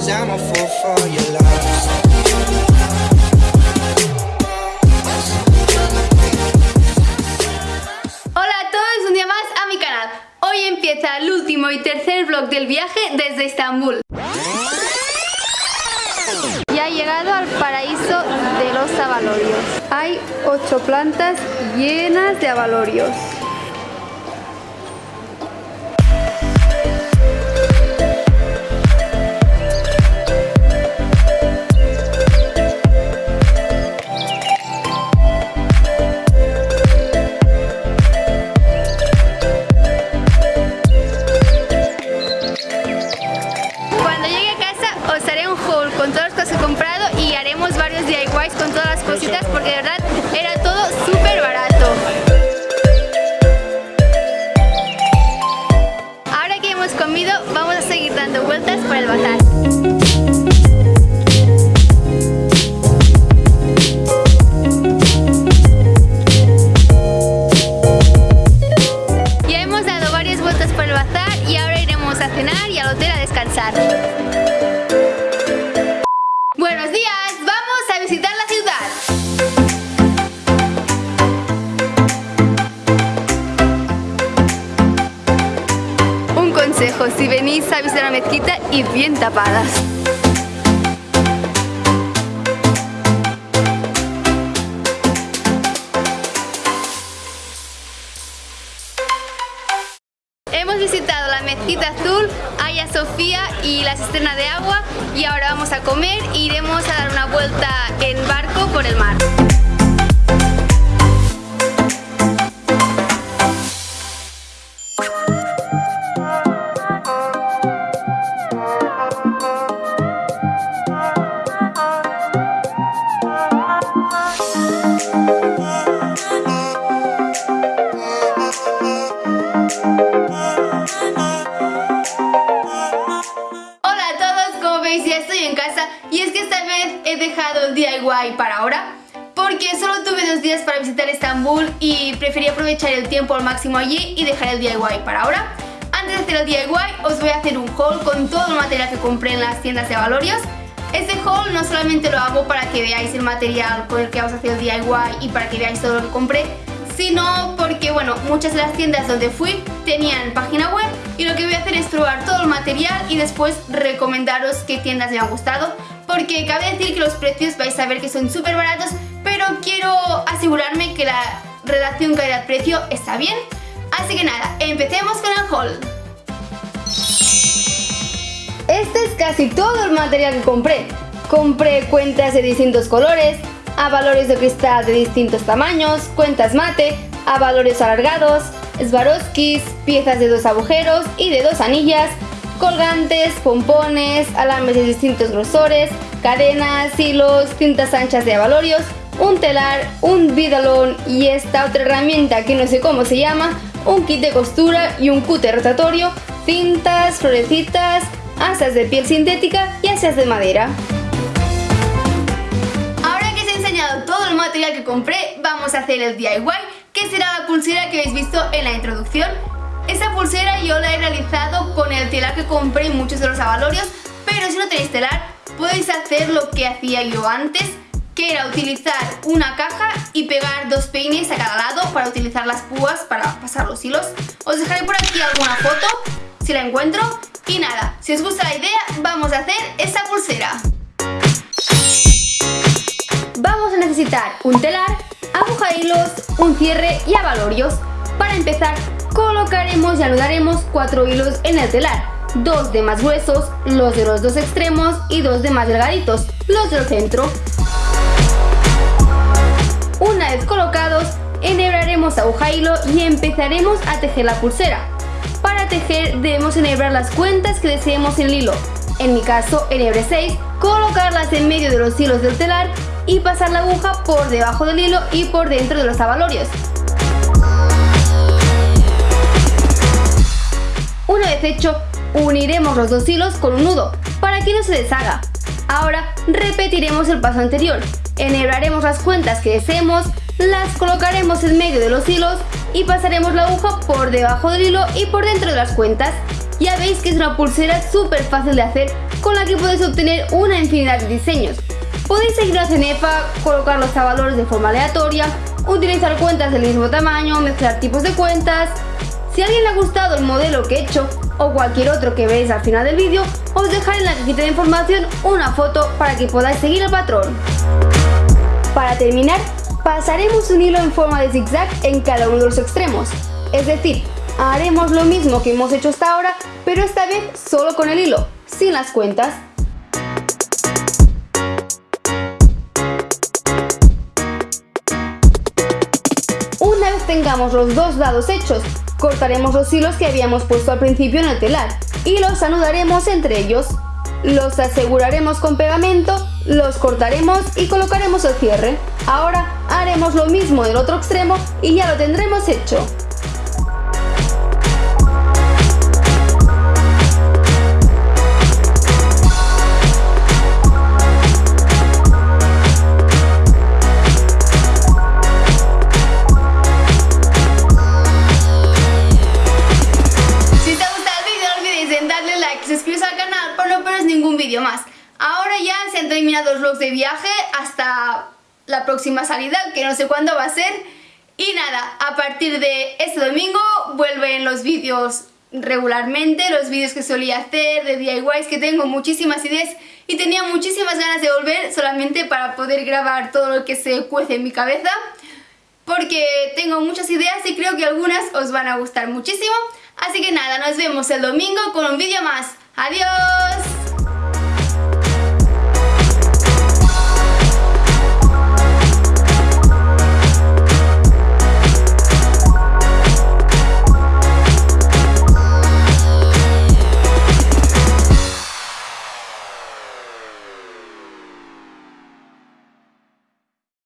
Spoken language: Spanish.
cause I'm a fool for your love. Hoy empieza el último y tercer vlog del viaje desde Estambul. Ya he llegado al paraíso de los abalorios. Hay ocho plantas llenas de abalorios. Porque de verdad era todo súper barato. Ahora que hemos comido vamos a seguir dando vueltas por el bazar. Si venís a visitar la mezquita, id bien tapadas. Hemos visitado la mezquita azul, Aya Sofía y la cisterna de agua y ahora vamos a comer e iremos a dar una vuelta en barco por el mar. El DIY para ahora porque solo tuve dos días para visitar Estambul y preferí aprovechar el tiempo al máximo allí y dejar el DIY para ahora. Antes de hacer el DIY os voy a hacer un haul con todo el material que compré en las tiendas de Valorios. Este haul no solamente lo hago para que veáis el material con el que vamos a hacer el DIY y para que veáis todo lo que compré, sino porque, bueno, muchas de las tiendas donde fui tenían página web y lo que voy a hacer es probar todo el material y después recomendaros qué tiendas me han gustado porque cabe decir que los precios vais a ver que son súper baratos pero quiero asegurarme que la relación calidad-precio está bien. Así que nada, empecemos con el haul. Este es casi todo el material que compré. Compré cuentas de distintos colores avalorios de cristal de distintos tamaños, cuentas mate, avalorios alargados, Swarovskis, piezas de dos agujeros y de dos anillas, colgantes, pompones, alambres de distintos grosores, cadenas, hilos, cintas anchas de avalorios, un telar, un vidalón y esta otra herramienta que no sé cómo se llama, un kit de costura y un cúter rotatorio, cintas, florecitas, asas de piel sintética y asas de madera. Ahora que os he enseñado todo el material que compré, vamos a hacer el DIY, que será la pulsera que habéis visto en la introducción. Yo la he realizado con el telar que compré en muchos de los avalorios, pero si no tenéis telar, podéis hacer lo que hacía yo antes, que era utilizar una caja y pegar dos peines a cada lado para utilizar las púas para pasar los hilos. Os dejaré por aquí alguna foto, si la encuentro. Y nada, si os gusta la idea, vamos a hacer esta pulsera. Vamos a necesitar un telar, aguja hilos, un cierre y avalorios. Para empezar, colocaremos y anudaremos cuatro hilos en el telar, dos de más gruesos, los de los dos extremos y dos de más delgaditos, los del centro. Una vez colocados, enhebraremos aguja hilo y empezaremos a tejer la pulsera. Para tejer debemos enhebrar las cuentas que deseemos en el hilo. En mi caso, enhebre 6, colocarlas en medio de los hilos del telar y pasar la aguja por debajo del hilo y por dentro de los avalorios. Una vez hecho, uniremos los dos hilos con un nudo para que no se deshaga. Ahora repetiremos el paso anterior. Enhebraremos las cuentas que deseemos, las colocaremos en medio de los hilos y pasaremos la aguja por debajo del hilo y por dentro de las cuentas. Ya veis que es una pulsera súper fácil de hacer con la que podéis obtener una infinidad de diseños. Podéis seguir a Cenepa, colocar los valores de forma aleatoria, utilizar cuentas del mismo tamaño, mezclar tipos de cuentas. Si a alguien le ha gustado el modelo que he hecho o cualquier otro que veis al final del vídeo, os dejaré en la cajita de información una foto para que podáis seguir el patrón. Para terminar, pasaremos un hilo en forma de zigzag en cada uno de los extremos. Es decir, haremos lo mismo que hemos hecho hasta ahora, pero esta vez solo con el hilo, sin las cuentas. Tengamos los dos lados hechos, cortaremos los hilos que habíamos puesto al principio en el telar y los anudaremos entre ellos. Los aseguraremos con pegamento, los cortaremos y colocaremos el cierre. Ahora haremos lo mismo del otro extremo y ya lo tendremos hecho. Más. Ahora ya se han terminado los vlogs de viaje hasta la próxima salida, que no sé cuándo va a ser. Y nada, a partir de este domingo vuelven los vídeos regularmente, los vídeos que solía hacer de DIYs, que tengo muchísimas ideas y tenía muchísimas ganas de volver solamente para poder grabar todo lo que se cuece en mi cabeza porque tengo muchas ideas y creo que algunas os van a gustar muchísimo. Así que nada, nos vemos el domingo con un vídeo más. ¡Adiós!